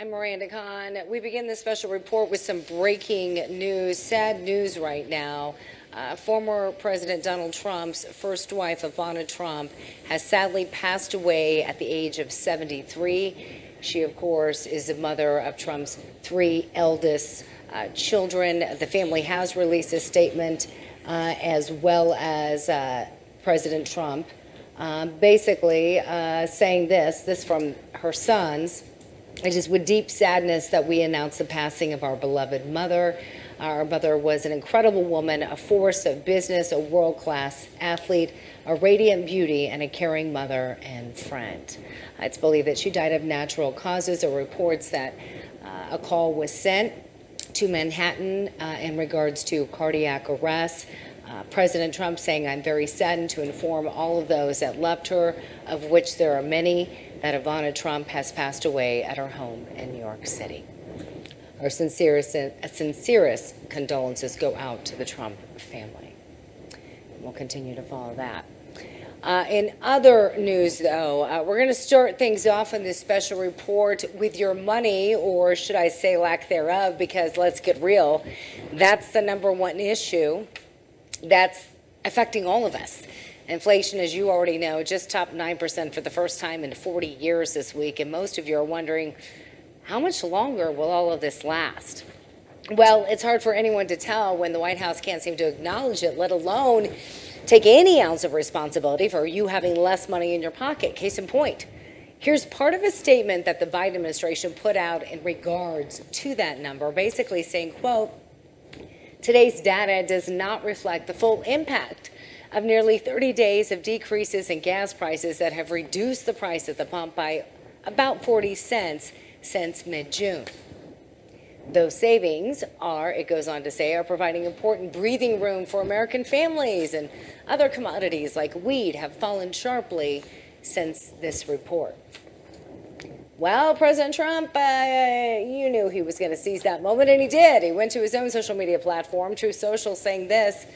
I'm Miranda Khan. We begin this special report with some breaking news, sad news right now. Uh, former President Donald Trump's first wife, Ivana Trump, has sadly passed away at the age of 73. She, of course, is the mother of Trump's three eldest uh, children. The family has released a statement, uh, as well as uh, President Trump, um, basically uh, saying this, this from her sons. It is with deep sadness that we announce the passing of our beloved mother. Our mother was an incredible woman, a force of business, a world-class athlete, a radiant beauty, and a caring mother and friend. It's believed that she died of natural causes. There reports that uh, a call was sent to Manhattan uh, in regards to cardiac arrest. Uh, President Trump saying, I'm very saddened to inform all of those that loved her, of which there are many, that Ivana Trump has passed away at her home in New York City. Our sincerest, sincerest condolences go out to the Trump family. We'll continue to follow that. Uh, in other news, though, uh, we're going to start things off in this special report with your money, or should I say lack thereof, because let's get real, that's the number one issue that's affecting all of us. Inflation, as you already know, just topped 9% for the first time in 40 years this week, and most of you are wondering, how much longer will all of this last? Well, it's hard for anyone to tell when the White House can't seem to acknowledge it, let alone take any ounce of responsibility for you having less money in your pocket. Case in point, here's part of a statement that the Biden administration put out in regards to that number, basically saying, quote, today's data does not reflect the full impact of nearly 30 days of decreases in gas prices that have reduced the price at the pump by about 40 cents since mid-June. Those savings are, it goes on to say, are providing important breathing room for American families and other commodities like wheat have fallen sharply since this report. Well, President Trump, uh, you knew he was going to seize that moment, and he did. He went to his own social media platform, Truth Social, saying this,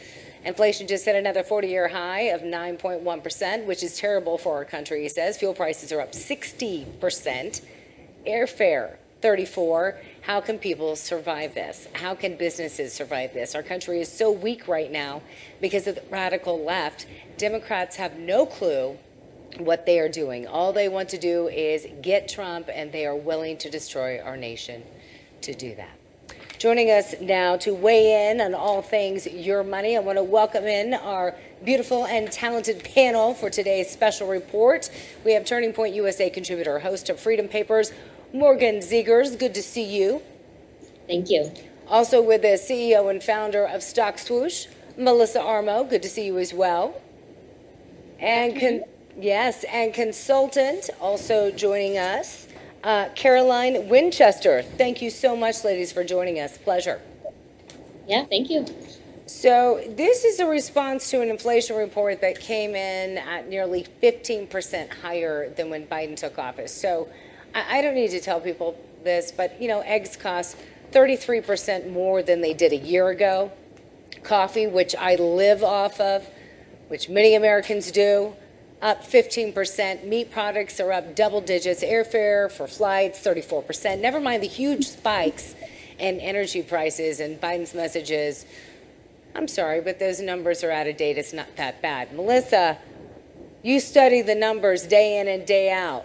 Inflation just hit another 40-year high of 9.1%, which is terrible for our country, he says. Fuel prices are up 60%. Airfare, 34. How can people survive this? How can businesses survive this? Our country is so weak right now because of the radical left. Democrats have no clue what they are doing. All they want to do is get Trump, and they are willing to destroy our nation to do that. Joining us now to weigh in on all things your money, I want to welcome in our beautiful and talented panel for today's special report. We have Turning Point USA contributor, host of Freedom Papers, Morgan Zegers. Good to see you. Thank you. Also with the CEO and founder of Stock Swoosh, Melissa Armo. Good to see you as well. And yes, and consultant also joining us, uh, Caroline Winchester. Thank you so much, ladies, for joining us. Pleasure. Yeah, thank you. So this is a response to an inflation report that came in at nearly 15% higher than when Biden took office. So I, I don't need to tell people this, but you know, eggs cost 33% more than they did a year ago. Coffee, which I live off of, which many Americans do, up 15%. Meat products are up double digits. Airfare for flights, 34%. Never mind the huge spikes in energy prices and Biden's messages. I'm sorry, but those numbers are out of date. It's not that bad. Melissa, you study the numbers day in and day out.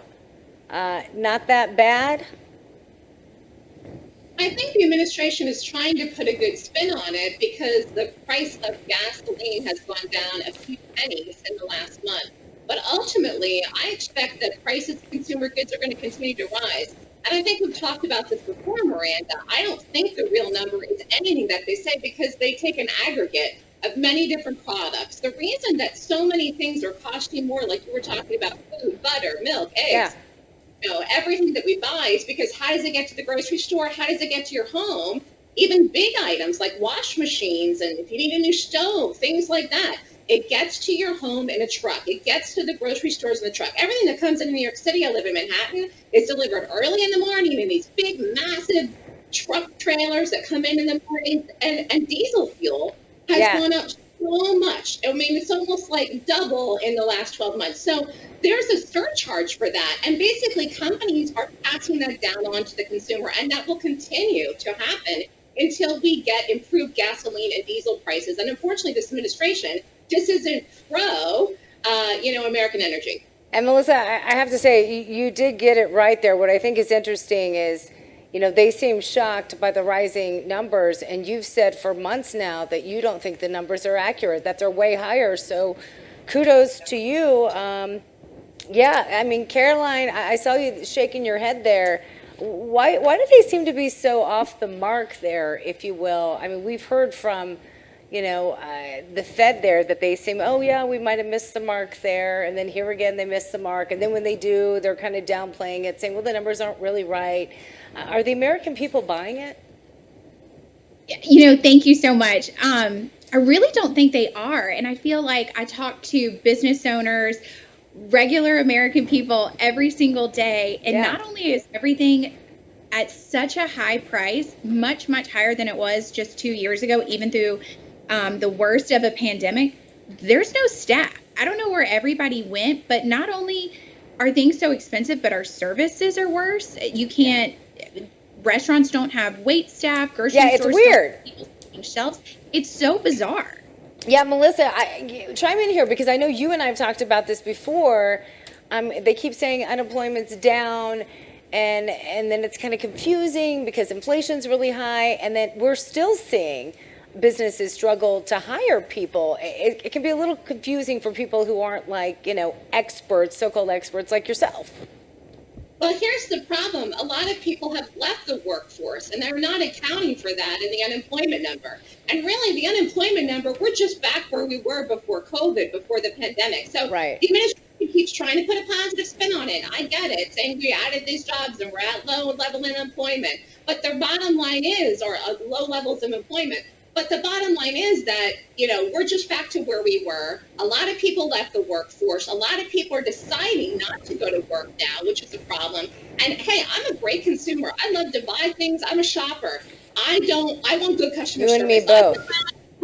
Uh, not that bad? I think the administration is trying to put a good spin on it because the price of gasoline has gone down a few pennies in the last month. But ultimately, I expect that prices of consumer goods are going to continue to rise. And I think we've talked about this before, Miranda. I don't think the real number is anything that they say because they take an aggregate of many different products. The reason that so many things are costing more, like you were talking about food, butter, milk, eggs, yeah. you know, everything that we buy is because how does it get to the grocery store? How does it get to your home? Even big items like wash machines and if you need a new stove, things like that. It gets to your home in a truck. It gets to the grocery stores in the truck. Everything that comes into New York City, I live in Manhattan, is delivered early in the morning in these big, massive truck trailers that come in in the morning. And, and diesel fuel has yeah. gone up so much. I mean, it's almost like double in the last 12 months. So there's a surcharge for that. And basically, companies are passing that down onto the consumer, and that will continue to happen until we get improved gasoline and diesel prices. And unfortunately, this administration just isn't pro, uh, you know, American energy. And Melissa, I have to say, you, did get it right there. What I think is interesting is, you know, they seem shocked by the rising numbers, and you've said for months now that you don't think the numbers are accurate, that they're way higher. So kudos to you. Um, yeah, I mean, Caroline, I, I saw you shaking your head there. Why, why do they seem to be so off the mark there, if you will? I mean, we've heard from, you know, uh, the Fed there that they seem, oh yeah, we might have missed the mark there, and then here again they miss the mark, and then when they do, they're kind of downplaying it, saying, well, the numbers aren't really right. Uh, are the American people buying it? you know, thank you so much. Um, I really don't think they are. And I feel like I talk to business owners, regular American people every single day. And Yeah. not only is everything at such a high price, much, much higher than it was just two years ago, even through um, the worst of a pandemic, there's no staff. I don't know where everybody went, but not only are things so expensive, but our services are worse. You can't, restaurants don't have wait staff, grocery Yeah, it's weird. shelves. It's so bizarre. Yeah, Melissa, I, chime in here because I know you and I have talked about this before. Um, they keep saying unemployment's down, and and then it's kind of confusing because inflation's really high, and then we're still seeing businesses struggle to hire people. It, it can be a little confusing for people who aren't like you know experts, so-called experts like yourself. Well, here's the problem. A lot of people have left the workforce and they're not accounting for that in the unemployment number. And really, the unemployment number, we're just back where we were before COVID, before the pandemic. So Right. the administration keeps trying to put a positive spin on it. I get it, saying we added these jobs and we're at low level unemployment. But their bottom line is, or uh, low levels of employment. But the bottom line is that, you know, we're just back to where we were. A lot of people left the workforce. A lot of people are deciding not to go to work now, which is a problem. And hey, I'm a great consumer. I love to buy things. I'm a shopper. I don't, I want good customer You service. and me both.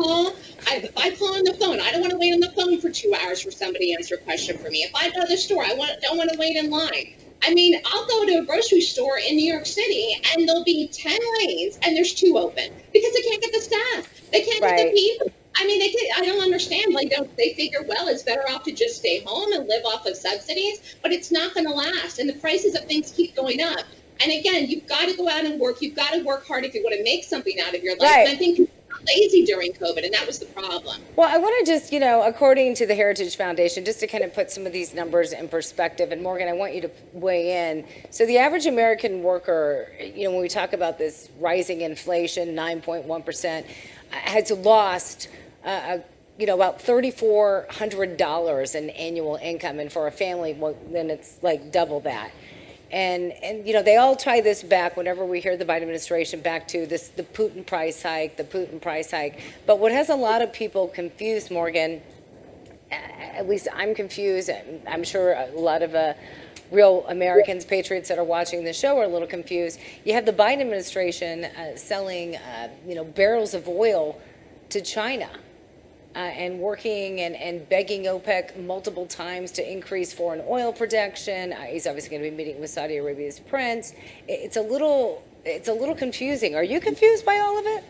call, I, if I call on the phone, I don't want to wait on the phone for two hours for somebody to answer a question for me. If I go to the store, I want, don't want to wait in line. I mean, I'll go to a grocery store in New York City and there'll be 10 lanes and there's two open because they can't get the staff. They can't get the people. I mean, they can, I don't understand. Like, don't they figure, well, it's better off to just stay home and live off of subsidies, but it's not going to last. And the prices of things keep going up. And again, you've got to go out and work. You've got to work hard if you want to make something out of your life. Right. And I think lazy during COVID, and that was the problem. Well, I want to just, you know, according to the Heritage Foundation, just to kind of put some of these numbers in perspective, and Morgan, I want you to weigh in. So, the average American worker, you know, when we talk about this rising inflation, 9.1%, uh, has lost, uh, uh, you know, about $3,400 in annual income. And for a family, well, then it's like double that. And, and, you know, they all tie this back whenever we hear the Biden administration back to this, the Putin price hike, the Putin price hike. But what has a lot of people confused, Morgan, at least I'm confused, I'm sure a lot of uh, real Americans, patriots that are watching the show are a little confused. You have the Biden administration uh, selling, uh, you know, barrels of oil to China uh, and working and, and begging OPEC multiple times to increase foreign oil production. Uh, he's obviously going to be meeting with Saudi Arabia's prince. It- It's a little, it's a little confusing. Are you confused by all of it?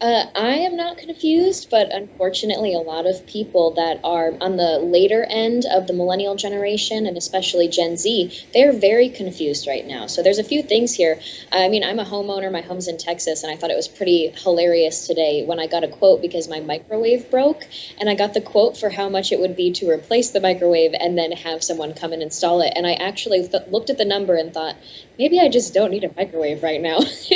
Uh, I am not confused, but unfortunately, a lot of people that are on the later end of the millennial generation, and especially Gen Z, they're very confused right now. So there's a few things here. I mean, I'm a homeowner. My home's in Texas, and I thought it was pretty hilarious today when I got a quote because my microwave broke, and I got the quote for how much it would be to replace the microwave and then have someone come and install it. And I actually looked at the number and thought, maybe I just don't need a microwave right now.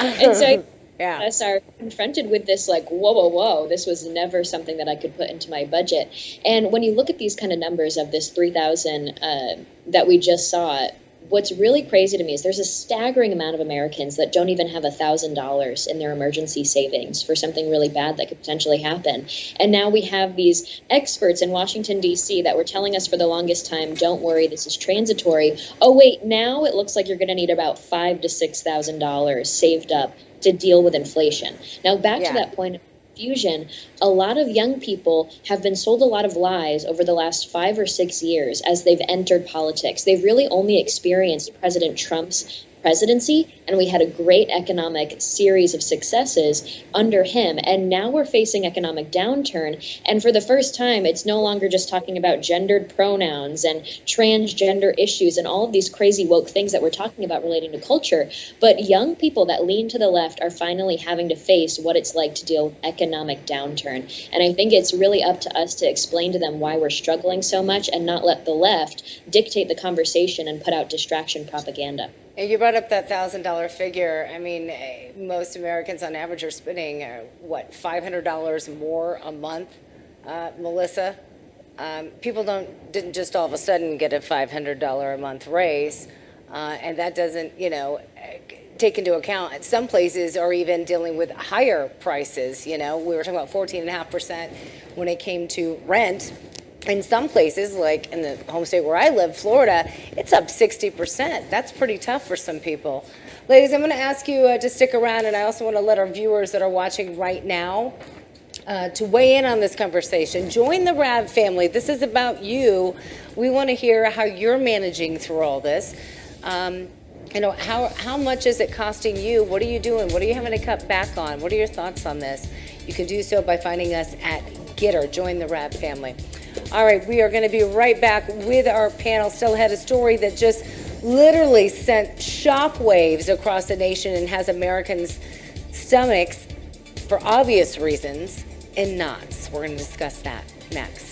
and so. I, Yeah. us are confronted with this like whoa whoa whoa this was never something that i could put into my budget and when you look at these kind of numbers of this 3000 uh, that we just saw what's really crazy to me is there's a staggering amount of americans that don't even have a thousand dollars in their emergency savings for something really bad that could potentially happen and now we have these experts in washington d.c that were telling us for the longest time don't worry this is transitory oh wait now it looks like you're going to need about five to six thousand dollars saved up to deal with inflation. Now, back Yeah. to that point of confusion, a lot of young people have been sold a lot of lies over the last five or six years as they've entered politics. They've really only experienced President Trump's presidency and we had a great economic series of successes under him. And now we're facing economic downturn and for the first time it's no longer just talking about gendered pronouns and transgender issues and all of these crazy woke things that we're talking about relating to culture but young people that lean to the left are finally having to face what it's like to deal with economic downturn. And i think it's really up to us to explain to them why we're struggling so much and not let the left dictate the conversation and put out distraction propaganda And you brought up that thousand dollar figure. I mean, eh, most Americans on average are spending uh, what five hundred dollars more a month. Uh, Melissa, um, people don't didn't just all of a sudden get a five hundred dollar a month raise, uh, and that doesn't you know eh, take into account some places are even dealing with higher prices. You know, we were talking about fourteen and a half percent when it came to rent in some places, like in the home state where I live, Florida, it's up 60%. That's pretty tough for some people. Ladies, I'm going to ask you uh, to stick around, and I also want to let our viewers that are watching right now uh, to weigh in on this conversation. Join the RAV family. This is about you. We want to hear how you're managing through all this. Um, you know, how, how much is it costing you? What are you doing? What are you having to cut back on? What are your thoughts on this? You can do so by finding us at GETTR. Join the RAV family. All right, we are going to be right back with our panel. Still had a story that just literally sent shockwaves across the nation and has Americans' stomachs, for obvious reasons, in knots. We're going to discuss that next.